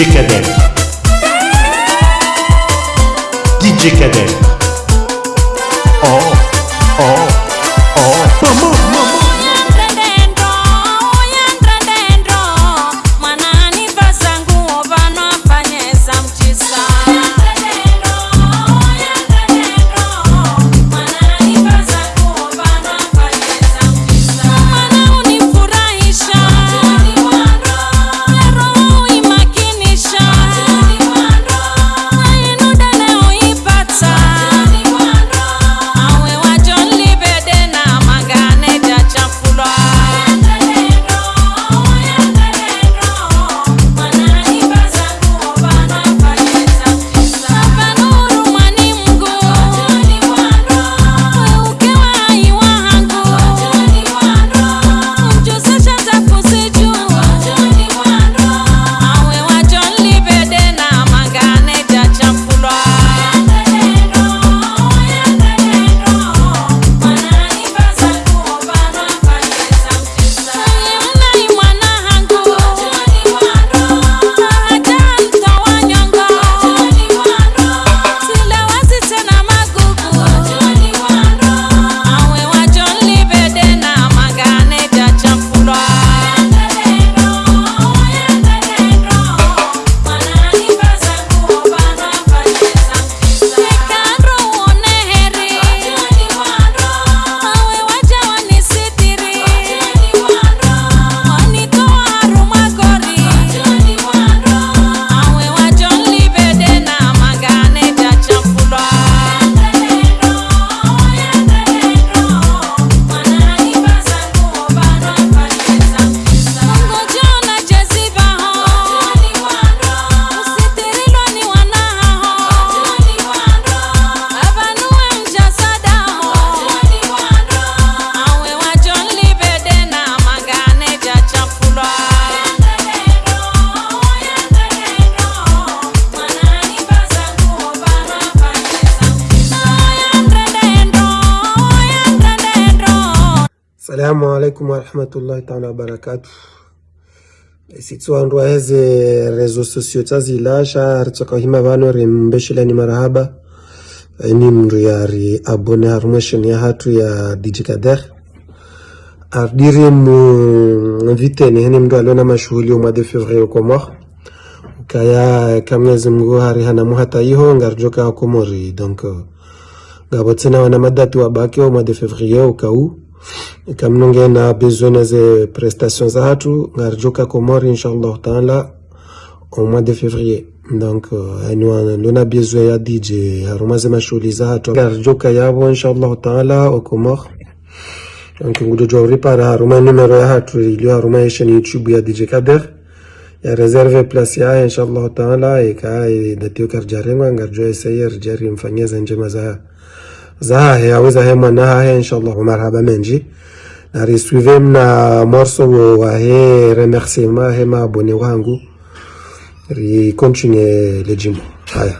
DJ Kader. DJ Kader. Salamu alaikum warahmatullahi taala wabarakatu sitsoandwa heze rezo sosio tsazilasha ritsakahima vano rimbeshilani marahaba. Ni mndu yari abone harumwesheni ya hatu ya DJ Kader ardiri mviteni viteni hene mndu aliona mashughuli mwa de fevrier ukomor kaya kamwezi mngu hari hanamu hata iho ngarjoka akomori donc ngabotsena wana madati wabake mois de fevrier ukau ikamnonge na besoin des prestations à tout, ngarjoka Komor, inshallah taala au mois de février. Donc nous avons besoin ya dj haruma ze mashughuli za hatu. Ngarjoka yabo inshallah taala au komor donc ngudo jawri para haruma numero ya hatu ilio haruma yeshen youtube ya dj kader. Ya reserve place ya inshallah taala ika datio karjarengwa ngarjo esayer jari mfanyeza njema za zahe aweza he mwana hahe inshallah marhaba menji. Na risuive mna morso wo wahe remerciement he ma abone wangu. Ri continue le jimbo haya